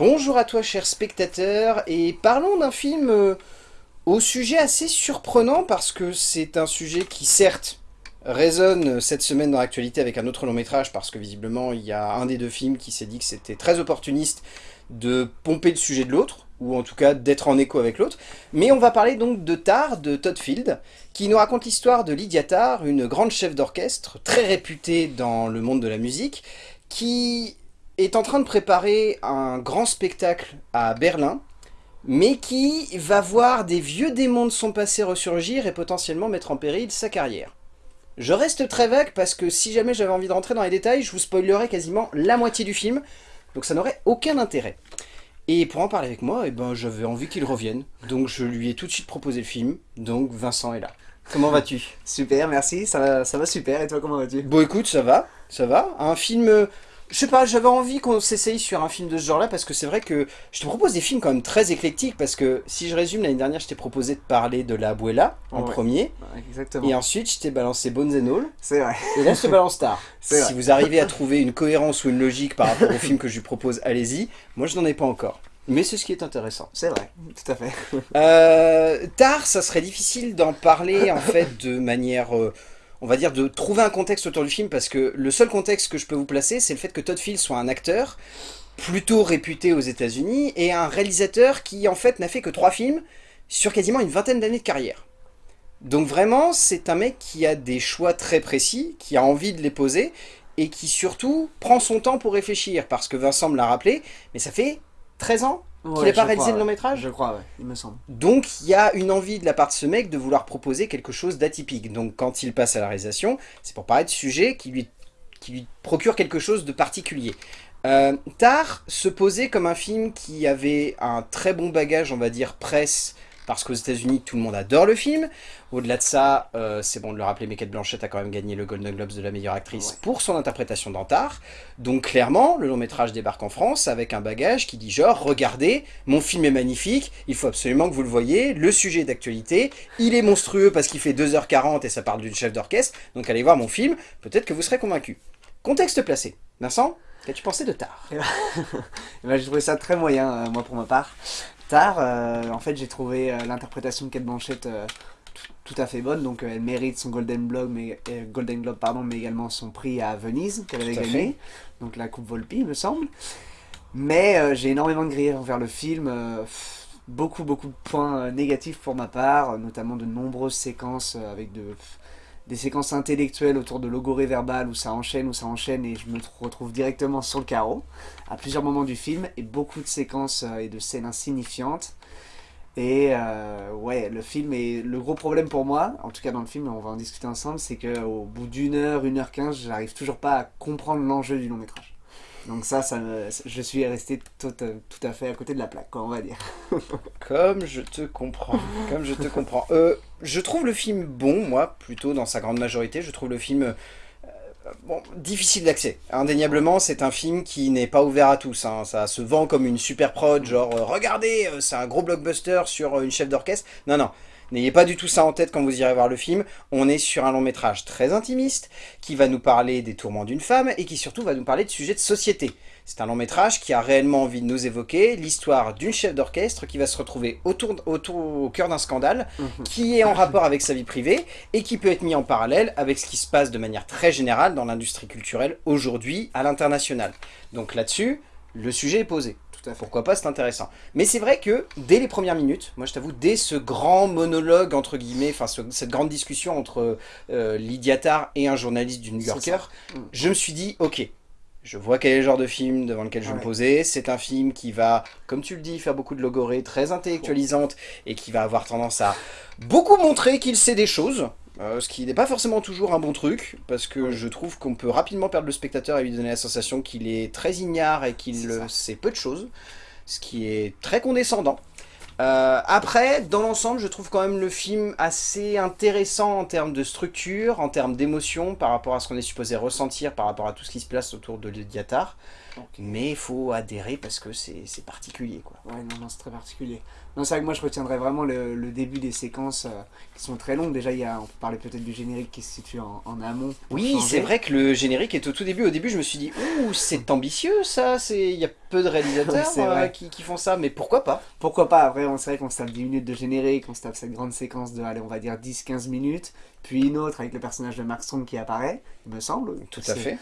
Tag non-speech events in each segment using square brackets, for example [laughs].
Bonjour à toi cher spectateur, et parlons d'un film euh, au sujet assez surprenant parce que c'est un sujet qui certes résonne cette semaine dans l'actualité avec un autre long métrage parce que visiblement il y a un des deux films qui s'est dit que c'était très opportuniste de pomper le sujet de l'autre, ou en tout cas d'être en écho avec l'autre. Mais on va parler donc de Tar, de Todd Field, qui nous raconte l'histoire de Lydia Tar, une grande chef d'orchestre, très réputée dans le monde de la musique, qui est en train de préparer un grand spectacle à Berlin, mais qui va voir des vieux démons de son passé ressurgir et potentiellement mettre en péril sa carrière. Je reste très vague parce que si jamais j'avais envie de rentrer dans les détails, je vous spoilerais quasiment la moitié du film, donc ça n'aurait aucun intérêt. Et pour en parler avec moi, eh ben, j'avais envie qu'il revienne, donc je lui ai tout de suite proposé le film, donc Vincent est là. Comment vas-tu? Super, merci, ça va, ça va super, et toi comment vas-tu? Bon écoute, ça va, ça va. Un film je sais pas, j'avais envie qu'on s'essaye sur un film de ce genre-là parce que c'est vrai que je te propose des films quand même très éclectiques parce que si je résume, l'année dernière, je t'ai proposé de parler de La Abuela en premier. exactement. Et ensuite, je t'ai balancé Bones and All. C'est vrai. Et là, je te balance Star. [laughs] si vrai. vous arrivez à trouver une cohérence ou une logique par rapport au film que je lui propose, allez-y. Moi, je n'en ai pas encore. Mais c'est ce qui est intéressant. C'est vrai, tout à fait. euh, Tar, ça serait difficile d'en parler en [laughs] fait de manière... Euh, on va dire, de trouver un contexte autour du film, parce que le seul contexte que je peux vous placer, c'est le fait que Todd Field soit un acteur plutôt réputé aux états unis et un réalisateur qui, en fait, n'a fait que trois films sur quasiment une vingtaine d'années de carrière. Donc vraiment, c'est un mec qui a des choix très précis, qui a envie de les poser, et qui surtout prend son temps pour réfléchir, parce que Vincent me l'a rappelé, mais ça fait 13 ans qu'il n'a pas réalisé le long métrage Je crois, ouais, il me semble. Donc il y a une envie de la part de ce mec de vouloir proposer quelque chose d'atypique. Donc quand il passe à la réalisation, c'est pour parler de sujet qui lui, qui lui procure quelque chose de particulier. Euh, Tar se posait comme un film qui avait un très bon bagage, on va dire, presse, parce qu'aux états unis tout le monde adore le film. Au-delà de ça, euh, c'est bon de le rappeler, mais Kate Blanchett a quand même gagné le Golden Globes de la meilleure actrice pour son interprétation d'Antar. Donc clairement, le long métrage débarque en France avec un bagage qui dit genre, regardez, mon film est magnifique, il faut absolument que vous le voyez, le sujet d'actualité, il est monstrueux parce qu'il fait 2h40 et ça parle d'une chef d'orchestre, donc allez voir mon film, peut-être que vous serez convaincu. Contexte placé. Vincent, qu'as-tu pensé de Tar eh ben, [laughs] eh ben, J'ai trouvé ça très moyen, euh, moi pour ma part. Euh, en fait j'ai trouvé l'interprétation de Kate Blanchett tout à fait bonne, donc euh, elle mérite son Golden Globe, mais, euh, Golden Globe pardon, mais également son prix à Venise qu'elle avait gagné, donc la Coupe Volpi me semble. Mais euh, j'ai énormément de griefs envers le film, beaucoup beaucoup de points négatifs pour ma part, notamment de nombreuses séquences avec de, des séquences intellectuelles autour de logorée verbale où ça enchaîne, où ça enchaîne et je me retrouve directement sur le carreau à plusieurs moments du film et beaucoup de séquences et de scènes insignifiantes. Et euh, ouais, le film est le gros problème pour moi, en tout cas dans le film, on va en discuter ensemble, c'est qu'au bout d'une heure, une heure quinze, j'arrive toujours pas à comprendre l'enjeu du long métrage. Donc ça, ça je suis resté tout, tout, à fait à côté de la plaque, quoi, on va dire. [laughs] comme je te comprends, comme je te comprends. Euh, je trouve le film bon, moi, plutôt dans sa grande majorité. Je trouve le film bon, difficile d'accès. Indéniablement, c'est un film qui n'est pas ouvert à tous. Hein. Ça se vend comme une super prod, genre euh, regardez, euh, c'est un gros blockbuster sur euh, une chef d'orchestre. Non, non. N'ayez pas du tout ça en tête quand vous irez voir le film. On est sur un long métrage très intimiste qui va nous parler des tourments d'une femme et qui surtout va nous parler de sujets de société. C'est un long métrage qui a réellement envie de nous évoquer l'histoire d'une chef d'orchestre qui va se retrouver autour, autour au cœur d'un scandale, mhm. qui est en rapport avec sa vie privée et qui peut être mis en parallèle avec ce qui se passe de manière très générale dans l'industrie culturelle aujourd'hui à l'international. Donc là-dessus, le sujet est posé. Tout à Pourquoi pas, c'est intéressant. Mais c'est vrai que dès les premières minutes, moi je t'avoue, dès ce grand monologue, entre guillemets, enfin cette grande discussion entre euh, Lydia Tarr et un journaliste du New Yorker, je me suis dit, ok, je vois quel est le genre de film devant lequel je vais me poser. C'est un film qui va, comme tu le dis, faire beaucoup de logorées, très intellectualisante, et qui va avoir tendance à beaucoup montrer qu'il sait des choses. Euh, ce qui n'est pas forcément toujours un bon truc, parce que je trouve qu'on peut rapidement perdre le spectateur et lui donner la sensation qu'il est très ignare et qu'il sait peu de choses, ce qui est très condescendant. Euh, après, dans l'ensemble, je trouve quand même le film assez intéressant en termes de structure, en termes d'émotion, par rapport à ce qu'on est supposé ressentir, par rapport à tout ce qui se place autour de Diatar. mais il faut adhérer parce que c'est particulier. Quoi. Ouais, non, non c'est très particulier. Non, c'est vrai que moi je retiendrai vraiment le, début des séquences euh, qui sont très longues. Déjà, il y a, on peut parler peut-être du générique qui se situe en, amont. Oui, c'est vrai que le générique est au tout début. Au début, je me suis dit, ouh, c'est ambitieux ça. Il y a peu de réalisateurs euh, qui, qui, font ça, mais pourquoi pas? Pourquoi pas? Après, on sait qu'on se tape 10 minutes de générique, on se tape cette grande séquence de, allez, on va dire 10-15 minutes, puis une autre avec le personnage de Mark Strong qui apparaît, il me semble. Tout à fait.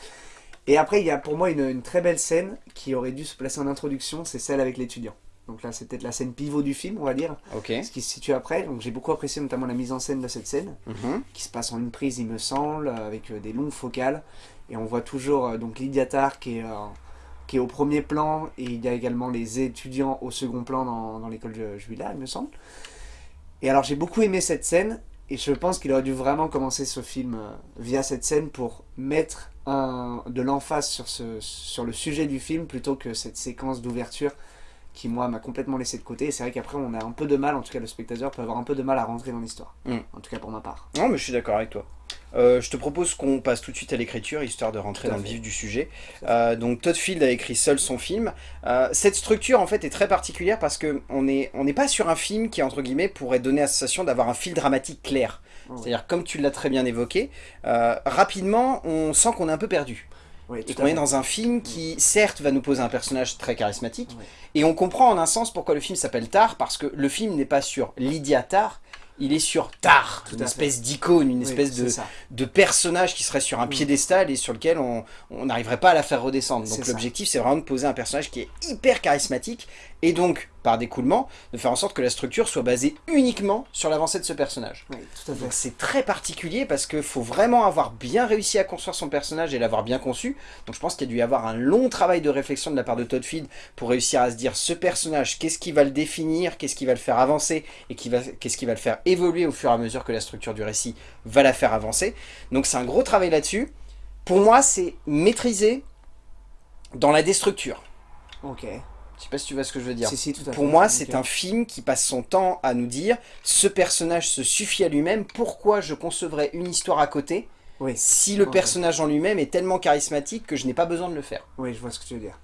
Et après, il y a pour moi une, très belle scène qui aurait dû se placer en introduction, c'est celle avec l'étudiant. Donc là, c'est peut-être la scène pivot du film, on va dire. Ce qui se situe après. Donc j'ai beaucoup apprécié notamment la mise en scène de cette scène, mhm. qui se passe en une prise, il me semble, avec euh, des longues focales. Et on voit toujours euh, donc Lydia Tarr qui est, euh, qui est au premier plan, et il y a également les étudiants au second plan dans, dans l'école Juila, il me semble. Et alors j'ai beaucoup aimé cette scène, et je pense qu'il aurait dû vraiment commencer ce film euh, via cette scène pour mettre un, de l'emphase sur, ce, sur le sujet du film plutôt que cette séquence d'ouverture qui moi m'a complètement laissé de côté et c'est vrai qu'après on a un peu de mal, en tout cas le spectateur peut avoir un peu de mal à rentrer dans l'histoire, mm. en tout cas pour ma part. Non mais je suis d'accord avec toi. Euh, je te propose qu'on passe tout de suite à l'écriture, histoire de rentrer dans le vif du sujet. Euh, donc Todd Field a écrit seul son film. Euh, cette structure en fait est très particulière parce qu'on n'est on n'est pas sur un film qui entre guillemets pourrait donner la sensation d'avoir un fil dramatique clair. Oh, C'est-à-dire comme tu l'as très bien évoqué, rapidement on sent qu'on est un peu perdu. Et qu'on est dans un film qui, certes, va nous poser un personnage très charismatique, et on comprend en un sens pourquoi le film s'appelle Tar, parce que le film n'est pas sur Lydia Tar, il est sur Tar, une espèce d'icône, une espèce de, de, personnage qui serait sur un mm. piédestal et sur lequel on n'arriverait pas à la faire redescendre. Donc l'objectif c'est vraiment de poser un personnage qui est hyper charismatique et donc, par découlement, de faire en sorte que la structure soit basée uniquement sur l'avancée de ce personnage. Donc c'est très particulier parce qu'il faut vraiment avoir bien réussi à construire son personnage et l'avoir bien conçu. Donc je pense qu'il y a dû y avoir un long travail de réflexion de la part de Todd Field pour réussir à se dire ce personnage, qu'est-ce qui va le définir, qu'est-ce qui va le faire avancer et qu'est-ce qui va le faire évoluer au fur et à mesure que la structure du récit va la faire avancer. Donc c'est un gros travail là-dessus. Pour moi, c'est maîtrisé dans la déstructure. Ok. Je sais pas si tu vois ce que je veux dire. Pour moi, c'est un film qui passe son temps à nous dire ce personnage se suffit à lui-même, pourquoi je concevrais une histoire à côté si le personnage en lui-même est tellement charismatique que je n'ai pas besoin de le faire. Oui, je vois ce que tu veux dire.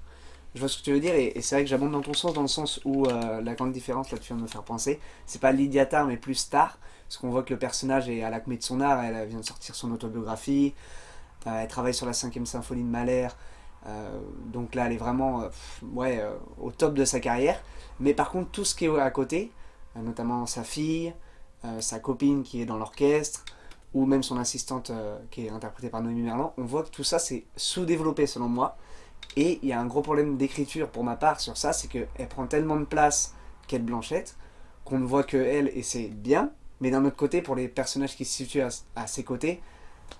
Je vois ce que tu veux dire et, c'est vrai que j'abonde dans ton sens, dans le sens où euh, la grande différence, là tu viens de me faire penser, c'est pas Lydia Tarr mais plus Star, parce qu'on voit que le personnage est à l'acmé de son art, elle vient de sortir son autobiographie, euh, elle travaille sur la cinquième symphonie de Mahler, donc là, elle est vraiment euh, ouais, euh, au top de sa carrière. Mais par contre, tout ce qui est à côté, notamment sa fille, sa copine qui est dans l'orchestre, ou même son assistante qui est interprétée par Noémie Merlan, on voit que tout ça c'est sous-développé selon moi. Et il y a un gros problème d'écriture pour ma part sur ça, c'est qu'elle prend tellement de place qu'elle Blanchette, qu'on ne voit que elle et c'est bien, mais d'un autre côté, pour les personnages qui se situent à ses côtés,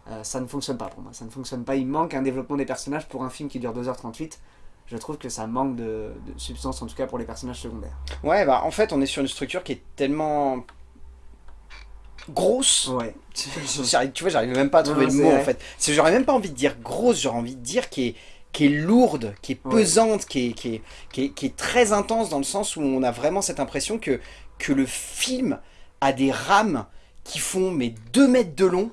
euh, ça ne fonctionne pas pour moi. Ça ne fonctionne pas. Il manque un développement des personnages pour un film qui dure 2h38. Je trouve que ça manque de, substance, en tout cas pour les personnages secondaires. Ouais, bah en fait, on est sur une structure qui est tellement grosse. Ouais. [laughs] tu vois, j'arrive même pas à trouver le mot en fait. J'aurais même pas envie de dire grosse, j'aurais envie de dire qui est, qui est lourde, qui est pesante, qui, est, qui, est, qui, est, très intense dans le sens où on a vraiment cette impression que, que le film a des rames qui font mais 2 mètres de long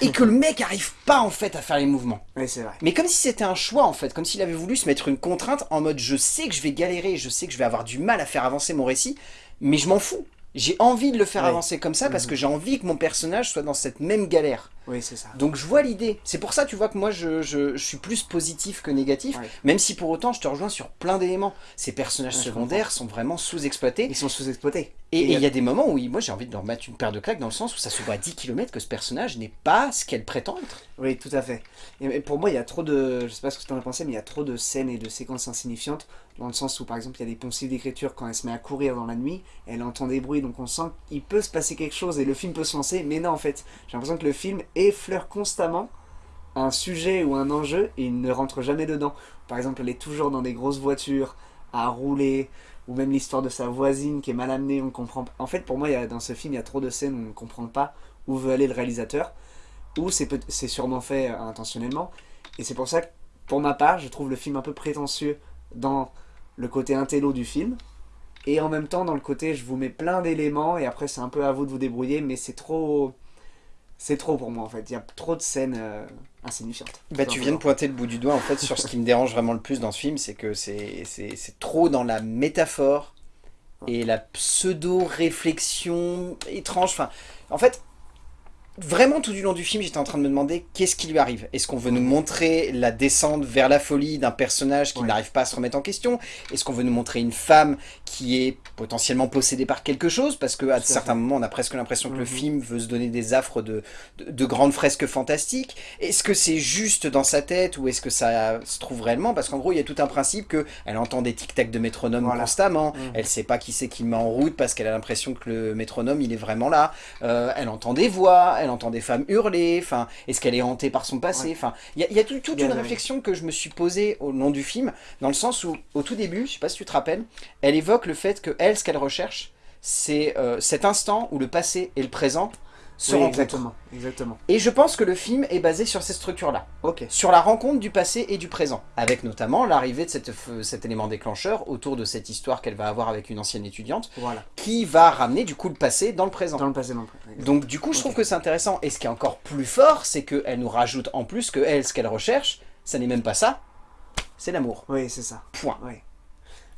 et que le mec arrive pas en fait à faire les mouvements. Oui, c'est vrai. Mais comme si c'était un choix en fait, comme s'il avait voulu se mettre une contrainte en mode je sais que je vais galérer, je sais que je vais avoir du mal à faire avancer mon récit, mais je m'en fous. J'ai envie de le faire avancer comme ça parce mhm. que j'ai envie que mon personnage soit dans cette même galère. Oui, c'est ça. Donc je vois l'idée. C'est pour ça, tu vois, que moi, je, je, suis plus positif que négatif, même si pour autant, je te rejoins sur plein d'éléments. Ces personnages secondaires sont vraiment sous-exploités. Ils sont sous-exploités. Et il y a des moments où moi, j'ai envie de leur mettre une paire de claques dans le sens où ça se voit à 10 km que ce personnage n'est pas ce qu'elle prétend être. Oui, tout à fait. Et pour moi, il y a trop de... Je sais pas ce que tu en as pensé, mais il y a trop de scènes et de séquences insignifiantes dans le sens où par exemple il y a des poncifs d'écriture quand elle se met à courir dans la nuit, elle entend des bruits donc on sent qu'il peut se passer quelque chose et le film peut se lancer, mais non en fait, j'ai l'impression que le film effleure constamment un sujet ou un enjeu et il ne rentre jamais dedans. Par exemple elle est toujours dans des grosses voitures, à rouler, ou même l'histoire de sa voisine qui est mal amenée, on comprend En fait pour moi dans ce film il y a trop de scènes où on ne comprend pas où veut aller le réalisateur, ou c'est sûrement fait euh, intentionnellement, et c'est pour ça que pour ma part je trouve le film un peu prétentieux dans le côté intello du film, et en même temps dans le côté je vous mets plein d'éléments, et après c'est un peu à vous de vous débrouiller, mais c'est trop... c'est trop pour moi en fait. Il y a trop de scènes euh, insignifiantes. Bah, tu viens de pointer le bout du doigt en fait sur ce qui me dérange vraiment le plus dans ce film, c'est que c'est trop dans la métaphore et la pseudo-réflexion étrange. Enfin, en fait, Vraiment tout du long du film, j'étais en train de me demander qu'est-ce qui lui arrive. Est-ce qu'on veut nous montrer la descente vers la folie d'un personnage qui n'arrive pas à se remettre en question? Est-ce qu'on veut nous montrer une femme qui est potentiellement possédée par quelque chose? Parce qu'à certains moments, on a presque l'impression que le mhm. film veut se donner des affres de, de, grandes fresques fantastiques. Est-ce que c'est juste dans sa tête ou est-ce que ça se trouve réellement? Parce qu'en gros, il y a tout un principe que elle entend des tic-tac de métronome constamment. Elle mhm. Elle sait pas qui c'est qui met en route parce qu'elle a l'impression que le métronome, il est vraiment là. Euh, elle entend des voix elle entend des femmes hurler, enfin, est-ce qu'elle est hantée par son passé Enfin, il y a, toute une réflexion que je me suis posée au long du film, dans le sens où, au tout début, je sais pas si tu te rappelles, elle évoque le fait que elle, ce qu'elle recherche, c'est euh, cet instant où le passé et le présent Exactement, exactement. Et je pense que le film est basé sur ces structures-là. Ok. Sur la rencontre du passé et du présent. Avec notamment l'arrivée de cette, cet élément déclencheur autour de cette histoire qu'elle va avoir avec une ancienne étudiante. Voilà. Qui va ramener du coup le passé dans le présent. Dans le passé, dans le présent. Donc du coup, je trouve que c'est intéressant. Et ce qui est encore plus fort, c'est qu'elle nous rajoute en plus que elle, ce qu'elle recherche, ça n'est même pas ça, c'est l'amour. Oui, c'est ça. Point. Oui.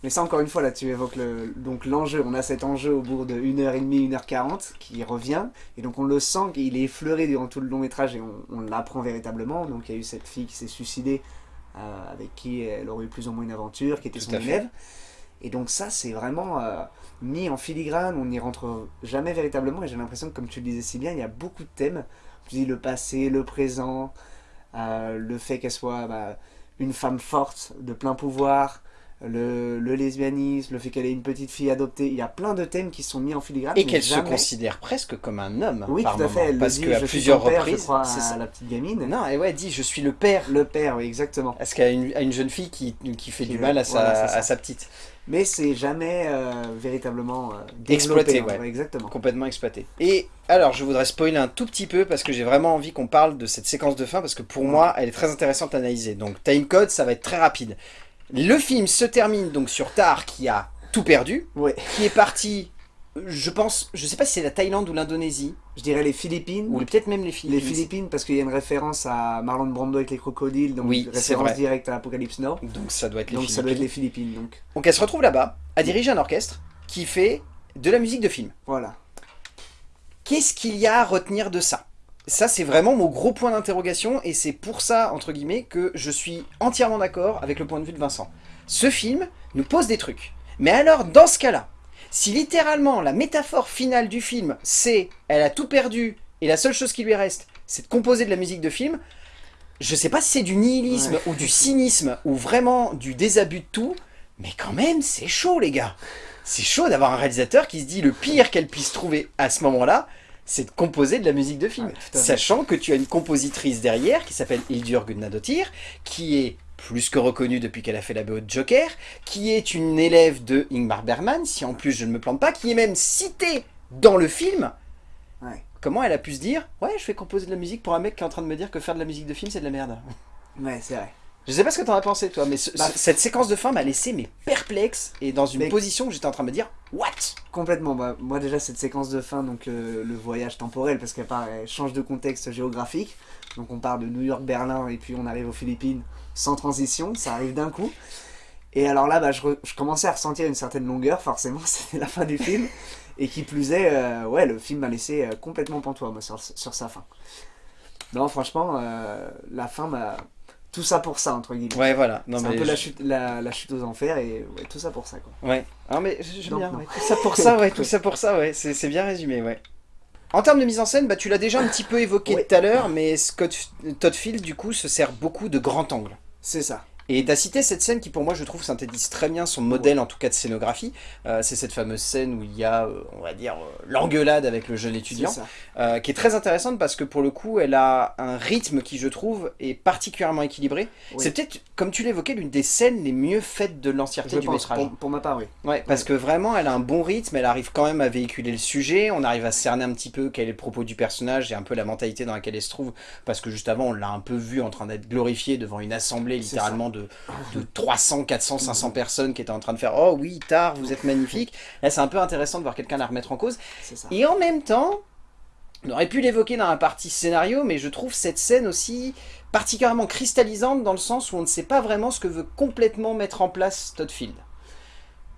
Mais ça, encore une fois, là, tu évoques l'enjeu. on a cet enjeu au bout de 1h30, 1h40 qui revient. Et donc, on le sent qu'il est effleuré durant tout le long métrage et on, l'apprend véritablement. Donc, il y a eu cette fille qui s'est suicidée, euh, avec qui elle aurait eu plus ou moins une aventure, qui était son élève. Et donc, ça, c'est vraiment euh, mis en filigrane. On n'y rentre jamais véritablement. Et j'ai l'impression que, comme tu le disais si bien, il y a beaucoup de thèmes. Tu dis le passé, le présent, euh, le fait qu'elle soit bah, une femme forte, de plein pouvoir le, lesbianisme, le fait qu'elle ait une petite fille adoptée, il y a plein de thèmes qui sont mis en filigrane. Et qu'elle se considère presque comme un homme. Oui, tout à fait. Elle parce qu'à plusieurs reprises, à la petite gamine. Non, et ouais, elle dit je suis le père. Le père, oui, exactement. Parce qu'elle a une, une, jeune fille qui, qui fait du mal à, sa, à sa petite. Mais c'est jamais euh, véritablement euh, exploité, ouais. exactement. Complètement exploité. Et alors, je voudrais spoiler un tout petit peu parce que j'ai vraiment envie qu'on parle de cette séquence de fin parce que pour moi, elle est très intéressante à analyser. Donc, timecode, ça va être très rapide. Le film se termine donc sur Tar qui a tout perdu, qui est parti, je pense, je sais pas si c'est la Thaïlande ou l'Indonésie. Je dirais les Philippines. Ou peut-être même les Philippines. Les Philippines parce qu'il y a une référence à Marlon Brando avec les crocodiles, donc oui, référence directe à Apocalypse Now. Donc ça doit être les donc Philippines. ça doit être les Philippines. Donc. donc elle se retrouve là-bas à diriger un orchestre qui fait de la musique de film. Voilà. Qu'est-ce qu'il y a à retenir de ça? Ça, c'est vraiment mon gros point d'interrogation, et c'est pour ça, entre guillemets, que je suis entièrement d'accord avec le point de vue de Vincent. Ce film nous pose des trucs. Mais alors, dans ce cas-là, si littéralement la métaphore finale du film, c'est « elle a tout perdu, et la seule chose qui lui reste, c'est de composer de la musique de film », je sais pas si c'est du nihilisme, ou du cynisme, ou vraiment du désabus de tout, mais quand même, c'est chaud, les gars C'est chaud d'avoir un réalisateur qui se dit le pire qu'elle puisse trouver à ce moment-là, c'est de composer de la musique de film. sachant que tu as une compositrice derrière qui s'appelle Hildur Guðnadóttir, qui est plus que reconnue depuis qu'elle a fait la BO de Joker, qui est une élève de Ingmar Bergman, si en plus je ne me plante pas, qui est même citée dans le film. Comment elle a pu se dire « Ouais, je fais composer de la musique pour un mec qui est en train de me dire que faire de la musique de film, c'est de la merde. » Ouais, c'est vrai. Je sais pas ce que t'en as pensé toi, mais bah, cette séquence de fin m'a laissé mais perplexe et dans une position où j'étais en train de me dire What? Complètement, bah, moi déjà cette séquence de fin, donc le, voyage temporel, parce qu'elle change de contexte géographique, donc on part de New York, Berlin et puis on arrive aux Philippines sans transition, ça arrive d'un coup. Et alors là, bah, je, commençais à ressentir une certaine longueur, forcément, [laughs] c'était la fin du film. Et qui plus est, euh, ouais, le film m'a laissé euh, complètement pantois, moi, sur, sa fin. Non, franchement, euh, la fin m'a tout ça pour ça, entre guillemets. Ouais, voilà. C'est un peu la, chute, la, chute aux enfers et ouais, tout ça pour ça, quoi. Ouais. Ah, mais j'aime bien. Tout ça pour ça, ouais. tout [laughs] ça pour ça, ouais. C'est bien résumé, ouais. En termes de mise en scène, bah, tu l'as déjà un petit peu évoqué tout à l'heure, mais Scott Todd Field, du coup, se sert beaucoup de grand angle. C'est ça. Et t'as cité cette scène qui pour moi je trouve synthétise très bien son modèle en tout cas de scénographie. Euh, c'est cette fameuse scène où il y a, euh, on va dire, euh, l'engueulade avec le jeune étudiant, qui est très intéressante parce que pour le coup elle a un rythme qui je trouve est particulièrement équilibré. C'est peut-être, comme tu l'évoquais, l'une des scènes les mieux faites de l'entièreté du métrage. Pour, ma part, oui. Ouais, parce que vraiment elle a un bon rythme, elle arrive quand même à véhiculer le sujet, on arrive à cerner un petit peu quel est le propos du personnage et un peu la mentalité dans laquelle elle se trouve, parce que juste avant on l'a un peu vu en train d'être glorifié devant une assemblée littéralement de, 300, 400, 500 personnes qui étaient en train de faire « Oh oui, tard, vous êtes magnifique ». Là, c'est un peu intéressant de voir quelqu'un la remettre en cause. Et en même temps, On aurait pu l'évoquer dans la partie scénario, mais je trouve cette scène aussi particulièrement cristallisante dans le sens où on ne sait pas vraiment ce que veut complètement mettre en place Todd Field.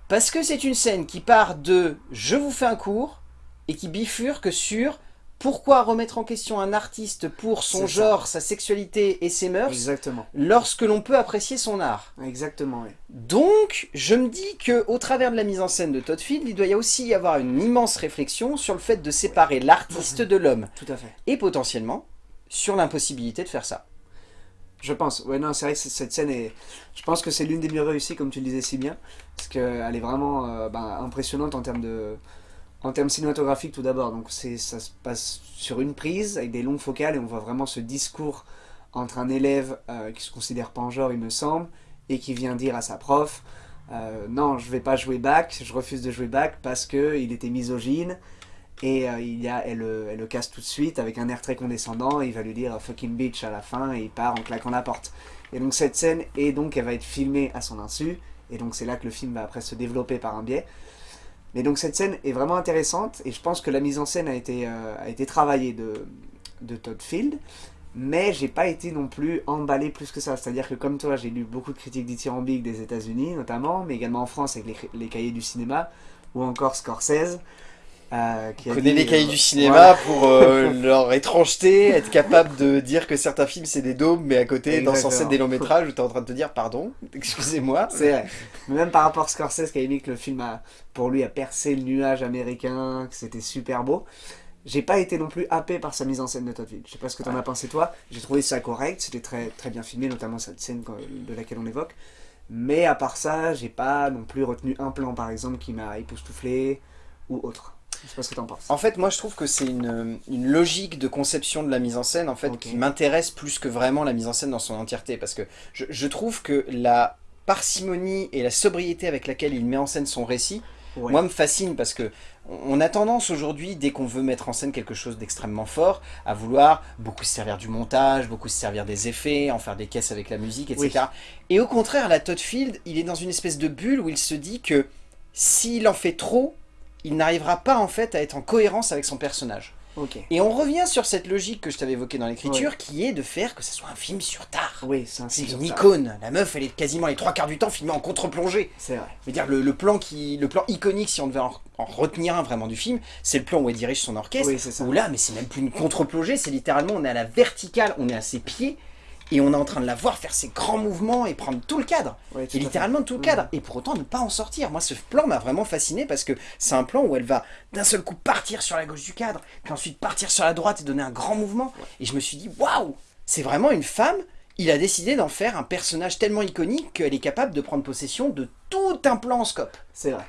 Parce que c'est une scène qui part de « je vous fais un cours » et qui bifurque sur pourquoi remettre en question un artiste pour son genre, sa sexualité et ses mœurs Exactement. lorsque l'on peut apprécier son art Exactement, oui. Donc, je me dis que au travers de la mise en scène de Todd Field, il doit y aussi y avoir une immense réflexion sur le fait de séparer l'artiste de l'homme. [laughs] Tout à fait. Et potentiellement, sur l'impossibilité de faire ça. Je pense. Ouais, non, c'est vrai que cette scène est... Je pense que c'est l'une des mieux réussies, comme tu le disais si bien. Parce qu'elle est vraiment euh, ben, impressionnante en termes de en termes cinématographiques tout d'abord, donc ça se passe sur une prise avec des longues focales et on voit vraiment ce discours entre un élève euh, qui se considère pas en genre il me semble et qui vient dire à sa prof euh, non je vais pas jouer back, je refuse de jouer back parce que il était misogyne et euh, il y a, elle, elle, le casse tout de suite avec un air très condescendant et il va lui dire fucking bitch à la fin et il part en claquant la porte. Et donc cette scène et donc elle va être filmée à son insu et donc c'est là que le film va après se développer par un biais. Mais donc cette scène est vraiment intéressante et je pense que la mise en scène a été, euh, a été travaillée de, de Todd Field. Mais j'ai pas été non plus emballé plus que ça. C'est-à-dire que comme toi, j'ai lu beaucoup de critiques dithyrambiques des États-Unis notamment, mais également en France avec les, les cahiers du cinéma, ou encore Scorsese. Euh, qui connaît les cahiers euh, du cinéma pour euh, [laughs] leur étrangeté, être capable de dire que certains films c'est des daubes, mais à côté, dans censé des longs métrages, où t'es en train de te dire pardon, [laughs] excusez-moi. C'est vrai. Mais même par rapport à Scorsese qui a dit que le film a, pour lui a percé le nuage américain, que c'était super beau. J'ai pas été non plus happé par sa mise en scène de Todd. Je sais pas ce que t'en as pensé toi. J'ai trouvé ça correct, c'était très, très bien filmé, notamment cette scène de laquelle on évoque. Mais à part ça, j'ai pas non plus retenu un plan par exemple qui m'a époustouflé ou autre. Je sais pas ce que t'en penses. En fait, moi je trouve que c'est une, une, logique de conception de la mise en scène en fait qui m'intéresse plus que vraiment la mise en scène dans son entièreté. Parce que je, je, trouve que la parcimonie et la sobriété avec laquelle il met en scène son récit, moi me fascine parce que on a tendance aujourd'hui, dès qu'on veut mettre en scène quelque chose d'extrêmement fort, à vouloir beaucoup se servir du montage, beaucoup se servir des effets, en faire des caisses avec la musique, etc. Et au contraire, la Todd Field, il est dans une espèce de bulle où il se dit que s'il en fait trop, il n'arrivera pas en fait à être en cohérence avec son personnage. Et on revient sur cette logique que je t'avais évoquée dans l'écriture, qui est de faire que ce soit un film sur tard. Oui, c'est une icône. La meuf, elle est quasiment les trois quarts du temps filmée en contre-plongée. C'est vrai. Je veux dire, le, plan qui, le plan iconique, si on devait en, retenir un vraiment du film, c'est le plan où elle dirige son orchestre. Oui, ça. Où là, mais c'est même plus une contre-plongée, c'est littéralement, on est à la verticale, on est à ses pieds, et on est en train de la voir faire ses grands mouvements et prendre tout le cadre. et littéralement tout le cadre. Mm. Et pour autant ne pas en sortir. Moi ce plan m'a vraiment fasciné parce que c'est un plan où elle va d'un seul coup partir sur la gauche du cadre, puis ensuite partir sur la droite et donner un grand mouvement. Et je me suis dit, waouh C'est vraiment une femme il a décidé d'en faire un personnage tellement iconique qu'elle est capable de prendre possession de tout un plan en scope. C'est vrai.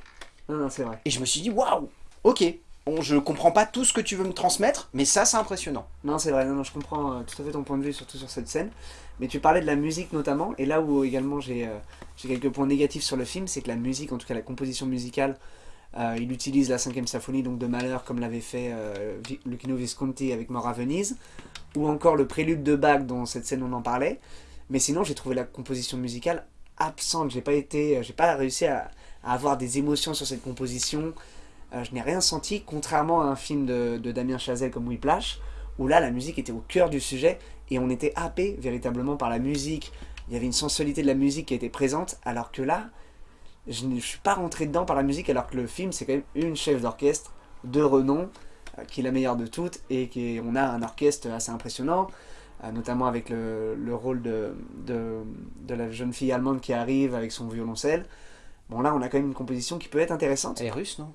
Non, non, c'est vrai. Et je me suis dit, waouh, ok, Bon, je comprends pas tout ce que tu veux me transmettre, mais ça, c'est impressionnant. Non, c'est vrai, non, je comprends euh, tout à fait ton point de vue, surtout sur cette scène. Mais tu parlais de la musique notamment, et là où également j'ai euh, quelques points négatifs sur le film, c'est que la musique, en tout cas la composition musicale, euh, il utilise la cinquième symphonie donc de Malheur, comme l'avait fait Lucchino Visconti avec Mort à Venise, ou encore le prélude de Bach, dont cette scène on en parlait. Mais sinon, j'ai trouvé la composition musicale absente. J'ai pas été, pas réussi à, avoir des émotions sur cette composition. Euh, je n'ai rien senti, contrairement à un film de, Damien Chazelle comme Whiplash, où là la musique était au cœur du sujet et on était happé véritablement par la musique. Il y avait une sensualité de la musique qui était présente, alors que là, je ne suis pas rentré dedans par la musique, alors que le film c'est quand même une chef d'orchestre de renom, euh, qui est la meilleure de toutes, et qui, on a un orchestre assez impressionnant, euh, notamment avec le, rôle de, de, de, la jeune fille allemande qui arrive avec son violoncelle. Bon là on a quand même une composition qui peut être intéressante. Elle est russe non?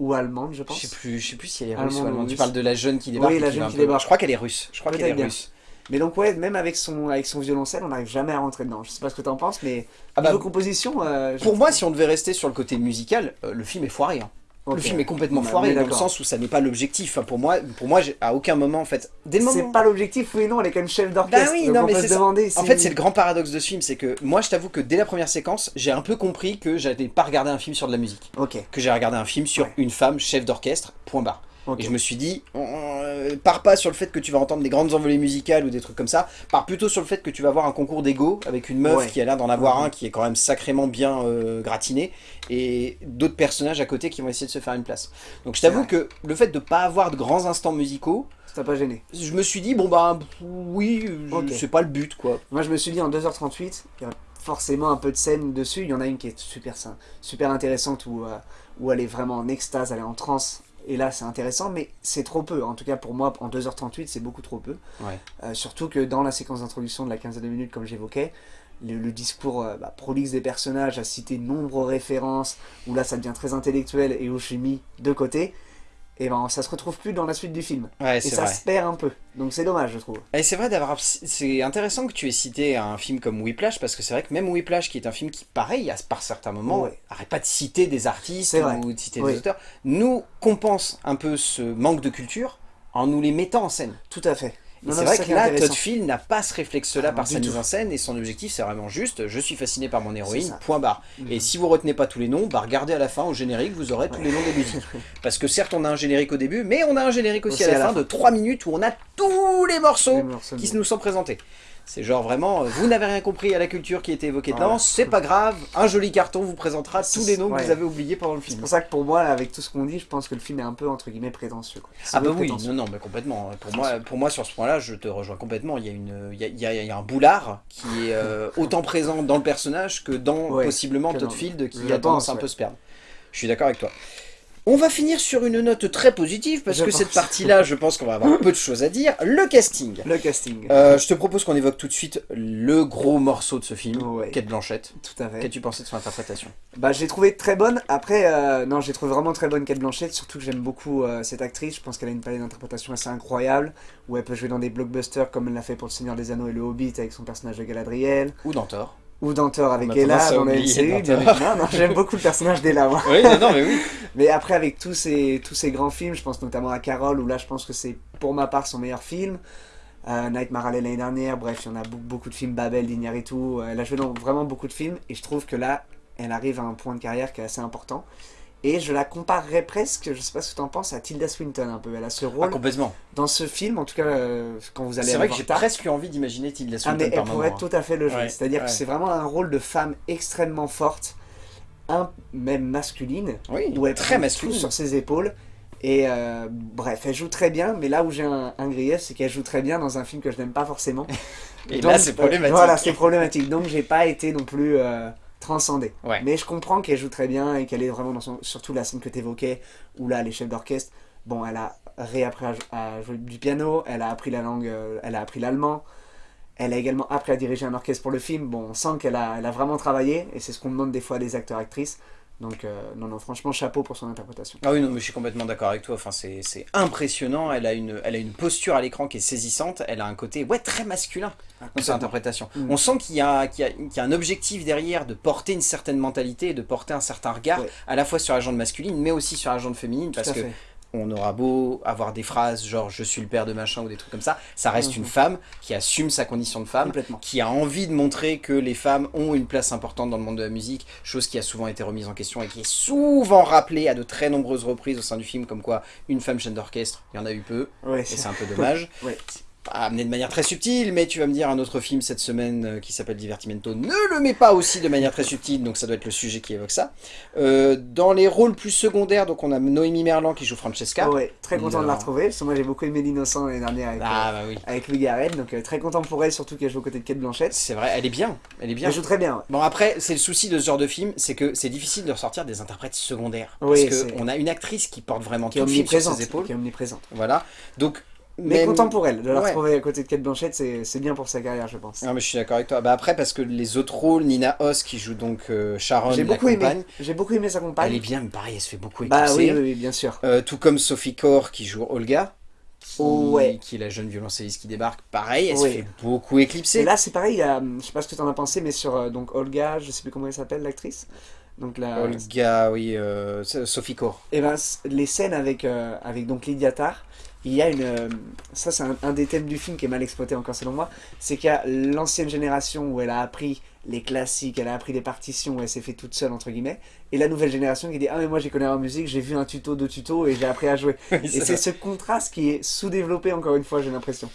Ou allemande, je pense. Je sais plus, je sais plus si elle est russe ou allemande. Tu parles de la jeune qui débarque. Oui, la jeune qui débarque. Je crois qu'elle est russe. Je crois qu'elle est russe. Mais donc ouais, même avec son, avec son violoncelle, on n'arrive jamais à rentrer dedans. Je sais pas ce que tu en penses, mais ah bah, composition... Euh, pour moi, si on devait rester sur le côté musical, euh, le film est foiré. Hein. Le film est complètement bah, foiré dans le sens où ça n'est pas l'objectif. pour moi, pour moi, à aucun moment en fait. C'est pas l'objectif, oui non, elle est quand même chef d'orchestre. Bah oui, non, mais c'est En fait, c'est le grand paradoxe de ce film, c'est que moi, je t'avoue que dès la première séquence, j'ai un peu compris que j'avais pas regardé un film sur de la musique. Ok. Que j'ai regardé un film sur une femme chef d'orchestre. Point barre. Et je me suis dit, euh, pars pas sur le fait que tu vas entendre des grandes envolées musicales ou des trucs comme ça, pars plutôt sur le fait que tu vas avoir un concours d'ego avec une meuf Ouais. qui a l'air d'en avoir un qui est quand même sacrément bien euh, gratiné, et d'autres personnages à côté qui vont essayer de se faire une place. Donc je t'avoue que le fait de pas avoir de grands instants musicaux, Ça t'a pas gêné? je me suis dit, bon bah oui, c'est pas le but quoi. Moi, je me suis dit en 2h38, il y a forcément un peu de scène dessus. Il y en a une qui est super, super intéressante où, euh, où elle est vraiment en extase, elle est en transe. Et là, c'est intéressant, mais c'est trop peu. En tout cas, pour moi, en 2h38, c'est beaucoup trop peu. Ouais. Euh, surtout que dans la séquence d'introduction de la quinzaine de minutes, comme j'évoquais, le, le discours euh, bah, prolixe des personnages a cité de nombreuses références, où là, ça devient très intellectuel et où je suis mis de côté. Et ben, ça se retrouve plus dans la suite du film. Ouais, Et ça vrai. se perd un peu. Donc c'est dommage, je trouve. Et c'est vrai d'avoir. C'est intéressant que tu aies cité un film comme Whiplash parce que c'est vrai que même Whiplash, qui est un film qui, pareil, à- par certains moments, Ouais. arrête pas de citer des artistes ou de citer Oui. des auteurs, nous compense un peu ce manque de culture en nous les mettant en scène. Tout à fait. C'est vrai que là. Todd Field n'a pas ce réflexe-là Ah, par sa mise en scène et son objectif, c'est vraiment juste je suis fasciné par mon héroïne, point barre. Mhm. Et si vous retenez pas tous les noms, bah regardez à la fin au générique, vous aurez tous les noms des musiques. [laughs] Parce que certes, on a un générique au début, mais on a un générique aussi, à la, fin, de 3 minutes où on a tous les morceaux Les morceaux qui nous sont présentés. C'est genre vraiment, euh, vous n'avez rien compris à la culture qui a été évoquée dedans, c'est pas grave, un joli carton vous présentera tous les noms que vous avez oubliés pendant le C'est film. pour ça que pour moi, avec tout ce qu'on dit, je pense que le film est un peu entre guillemets prétentieux. Quoi. C'est Ah bah oui, non, non, mais complètement. Pour moi, pour moi, sur ce point-là, je te rejoins complètement. Il y a, une, il y a, il y a- il y a un boulard qui est euh, [laughs] autant présent dans le personnage que dans Ouais, possiblement Todd Field qui a tendance un peu se perdre. Je suis d'accord avec toi. On va finir sur une note très positive parce Je que pense. cette partie-là, je pense qu'on va avoir peu de choses à dire. Le casting. Le casting. Euh, je te propose qu'on évoque tout de suite le gros morceau de ce film, Ouais. Kate Blanchett. Tout à fait. Qu'as-tu pensé de son interprétation? Bah, j'ai trouvé très bonne. Après, euh, non, j'ai trouvé vraiment très bonne Kate Blanchett. Surtout que j'aime beaucoup euh, cette actrice. Je pense qu'elle a une palette d'interprétation assez incroyable. Où elle peut jouer dans des blockbusters comme elle l'a fait pour Le Seigneur des Anneaux et Le Hobbit avec son personnage de Galadriel. Ou dans Thor Ou dans Thor avec Ella dans la MCU. bien évidemment. Non, j'aime beaucoup le personnage d'Ella. Oui, non, non, mais oui. [laughs] Mais après, avec tous ces, tous ces grands films, je pense notamment à Carol, où là, je pense que c'est pour ma part son meilleur film. Euh, Nightmare Alley l'année dernière, bref, il y en a beaucoup, de films, Babel, d'Iñárritu. Euh, Elle a joué dans vraiment beaucoup de films, et je trouve que là, elle arrive à un point de carrière qui est assez important. Et je la comparerais presque, je sais pas ce que tu en penses, à Tilda Swinton un peu. Elle a ce Ah, rôle complètement. dans ce film, en tout cas, euh, quand vous allez C'est vrai que j'ai presque eu envie d'imaginer Tilda Ah Swinton mais elle pourrait tout à fait le jouer. Ouais, C'est-à-dire ouais. que c'est vraiment un rôle de femme extrêmement forte, un, même masculine, Oui, où elle très masculine. tout sur ses épaules. Et euh, bref, elle joue très bien, mais là où j'ai un, un grief, c'est qu'elle joue très bien dans un film que je n'aime pas forcément. [laughs] Et Donc, là, c'est euh, problématique. Voilà, c'est problématique. Donc j'ai pas été non plus euh, transcendé. Ouais. Mais je comprends qu'elle joue très bien et qu'elle est vraiment dans son... Surtout la scène que tu évoquais, où là, les chefs d'orchestre, bon, elle a réappris à jouer du piano, elle a appris la langue, euh, elle a appris l'allemand. Elle a également appris à diriger un orchestre pour le film. Bon, on sent qu'elle a, elle a vraiment travaillé, et c'est ce qu'on demande des fois à des acteurs-actrices. Donc, euh, non, non, franchement, chapeau pour son interprétation. Ah oui, non, mais je suis complètement d'accord avec toi. Enfin, c'est impressionnant. Elle a, une, elle a une posture à l'écran qui est saisissante. Elle a un côté ouais, très masculin dans sa complètement. interprétation. Mm. On sent qu'il y, y, y a un objectif derrière de porter une certaine mentalité et de porter un certain regard Ouais. à la fois sur la gente masculine, mais aussi sur la gente féminine. Tout Parce que fait. On aura beau avoir des phrases genre je suis le père de machin ou des trucs comme ça, ça reste Mhm. une femme qui assume sa condition de femme, qui a envie de montrer que les femmes ont une place importante dans le monde de la musique, chose qui a souvent été remise en question et qui est souvent rappelée à de très nombreuses reprises au sein du film, comme quoi une femme chef d'orchestre, il y en a eu peu, Ouais, et c'est- c'est un peu [laughs] dommage. Ouais. Amené de manière très subtile, mais tu vas me dire un autre film cette semaine euh, qui s'appelle Divertimento ne le met pas aussi de manière très subtile, donc ça doit être le sujet qui évoque ça. Euh, dans les rôles plus secondaires, donc on a Noémie Merlan qui joue Francesca. Ouais, très content de la retrouver, parce que moi j'ai beaucoup aimé L'Innocent l'année dernière avec, Ah euh, bah oui. avec Louis Garrel, donc euh, très content pour elle, surtout qu'elle joue aux côtés de Kate Blanchett. C'est vrai, elle est bien, elle est bien. Elle joue très bien, ouais. Bon après, c'est le souci de ce genre de film, c'est que c'est difficile de ressortir des interprètes secondaires. Oui, parce qu'on a une actrice qui porte vraiment qui tout le film sur ses épaules. Qui est omniprésente. Voilà. Donc, Mais pour elle, de la Ouais. retrouver à côté de Kate Blanchett, c'est bien pour sa carrière, je pense. Non mais je suis d'accord avec toi. Bah après parce que les autres rôles, Nina Hoss qui joue donc euh, Sharon, J'ai la beaucoup aimé, compagne, j'ai beaucoup aimé sa elle est compagne. bien, mais pareil, elle se fait beaucoup Bah éclipser. oui, oui, oui, bien sûr. Euh, tout comme Sophie Core qui joue Olga, qui, ouais. qui est la jeune violoncelliste qui débarque, pareil, elle se Ouais. fait beaucoup éclipser. Et là, c'est pareil, a, hum, je sais pas ce que t'en as pensé, mais sur euh, donc Olga, je sais plus comment elle s'appelle, l'actrice. Donc la, Olga, oui, euh, Sophie Core. Et ben, c- les scènes avec, euh, avec donc Lydia Tarr, il y a une. euh, ça, c'est un, un des thèmes du film qui est mal exploité encore selon moi. C'est qu'il y a l'ancienne génération où elle a appris les classiques, elle a appris les partitions, elle s'est fait toute seule, entre guillemets. Et la nouvelle génération qui dit Ah, mais moi, j'y connais en musique, j'ai vu un tuto, deux tutos et j'ai appris à jouer. [laughs] Oui, et c'est ce contraste qui est sous-développé, encore une fois, j'ai l'impression.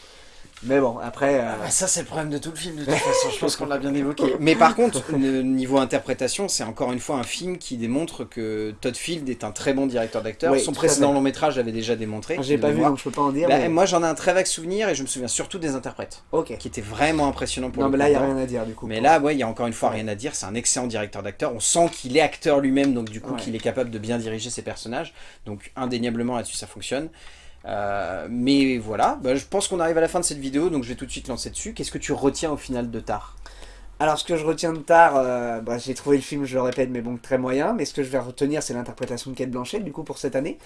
Mais bon, après. euh, Ah, ça, c'est le problème de tout le film, de toute façon. Je pense qu'on l'a bien évoqué. [laughs] Mais par contre, le niveau interprétation, c'est encore une fois un film qui démontre que Todd Field est un très bon directeur d'acteur. Oui, Son précédent long métrage l'avait déjà démontré. j'ai de pas vu, donc je peux pas en dire. Bah, mais... Moi, j'en ai un très vague souvenir et je me souviens surtout des interprètes, Ok. qui étaient vraiment impressionnants pour Non, le mais là, il n'y a rien à dire, du coup. Mais là, ouais, il y a encore une fois rien à dire. C'est un excellent directeur d'acteur. On sent qu'il est acteur lui-même, donc du coup, Ouais. qu'il est capable de bien diriger ses personnages. Donc, indéniablement là-dessus, ça fonctionne. Euh, mais voilà, bah, je pense qu'on arrive à la fin de cette vidéo, donc je vais tout de suite lancer dessus. Qu'est-ce que tu retiens au final de Tar? Alors, ce que je retiens de tard, euh, bah, j'ai trouvé le film, je le répète, mais bon, très moyen. Mais ce que je vais retenir, c'est l'interprétation de Kate Blanchett, du coup, pour cette année,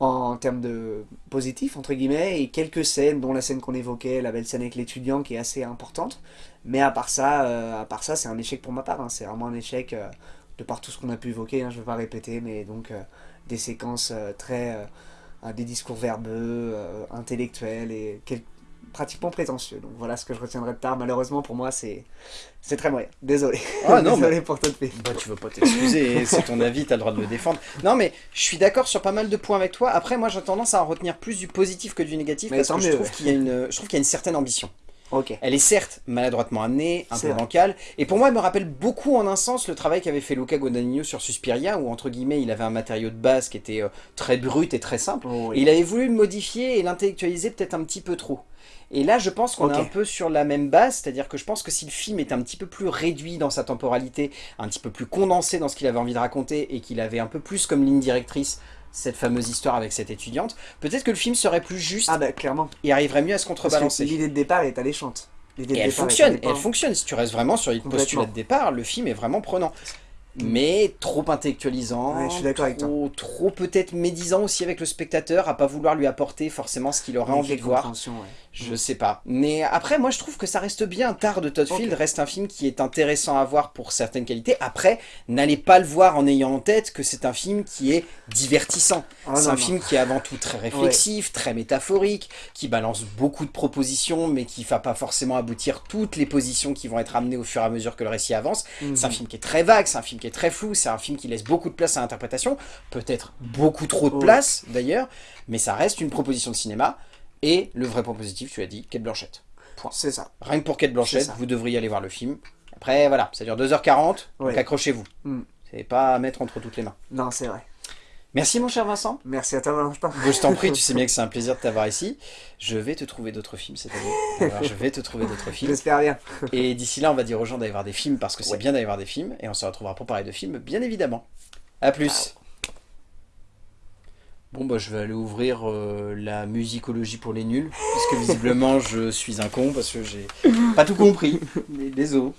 en termes de positif, entre guillemets, et quelques scènes, dont la scène qu'on évoquait, la belle scène avec l'étudiant, qui est assez importante. Mais à part ça, euh, c'est un échec pour ma part. hein. C'est vraiment un échec de par tout ce qu'on a pu évoquer. hein, je ne vais pas répéter, mais donc des séquences très, des discours verbeux, euh, intellectuels et quel- pratiquement prétentieux. Donc voilà ce que je retiendrai de tard. Malheureusement pour moi, c'est très moyen. Désolé. Ah non, [laughs] Désolé pour toi de paix. Bah, tu veux pas t'excuser, c'est ton avis, t'as le droit de le défendre. Non, mais je suis d'accord sur pas mal de points avec toi. Après, moi, j'ai tendance à en retenir plus du positif que du négatif Mais parce que je mieux, trouve ouais. y a une, je trouve qu'il y a une certaine ambition. Elle est certes maladroitement amenée, un peu vrai. bancale, et pour moi elle me rappelle beaucoup en un sens le travail qu'avait fait Luca Guadagnino sur Suspiria, où entre guillemets il avait un matériau de base qui était euh, très brut et très simple, Oh, et il avait voulu le modifier et l'intellectualiser peut-être un petit peu trop. Et là je pense qu'on est un peu sur la même base, c'est-à-dire que je pense que si le film est un petit peu plus réduit dans sa temporalité, un petit peu plus condensé dans ce qu'il avait envie de raconter, et qu'il avait un peu plus comme ligne directrice cette fameuse histoire avec cette étudiante, peut-être que le film serait plus juste Ah bah clairement. et arriverait mieux à se contrebalancer. l'idée de départ est alléchante. Et elle fonctionne, elle fonctionne. Si tu restes vraiment sur le Complètement. postulat de départ, le film est vraiment prenant. Mais trop intellectualisant, Ouais, je suis avec trop, trop peut-être médisant aussi avec le spectateur, à pas vouloir lui apporter forcément ce qu'il aurait Une envie de voir. ouais. Je sais pas. Mais après, moi je trouve que ça reste bien. Tard de Todd. Field reste un film qui est intéressant à voir pour certaines qualités. Après, n'allez pas le voir en ayant en tête que c'est un film qui est divertissant. Ah, c'est un non. film qui est avant tout très réflexif, très métaphorique, qui balance beaucoup de propositions, mais qui va pas forcément aboutir toutes les positions qui vont être amenées au fur et à mesure que le récit avance. Mhm. C'est un film qui est très vague, c'est un film qui est très flou, c'est un film qui laisse beaucoup de place à l'interprétation, peut-être beaucoup trop de Ouais. place d'ailleurs, mais ça reste une proposition de cinéma. Et le vrai point positif, tu as dit, Kate Blanchett. C'est ça. Rien que pour Kate C'est Blanchett, ça. vous devriez aller voir le film. Après, voilà, ça dure 2h40, donc accrochez-vous. Mm. C'est pas à mettre entre toutes les mains. Non, c'est vrai. Merci mon cher Vincent. Merci à toi, Valentin. Je t'en prie, tu sais bien [laughs] que c'est un plaisir de t'avoir ici. Je vais te trouver d'autres films cette année. Alors, je vais te trouver d'autres films. J'espère bien. Et d'ici là, on va dire aux gens d'aller voir des films parce que c'est Ouais. bien d'aller voir des films. Et on se retrouvera pour parler de films, bien évidemment. A plus. Bon, bah, je vais aller ouvrir euh, la musicologie pour les nuls. Puisque visiblement, je suis un con parce que j'ai pas tout compris. [laughs] Mais désolé.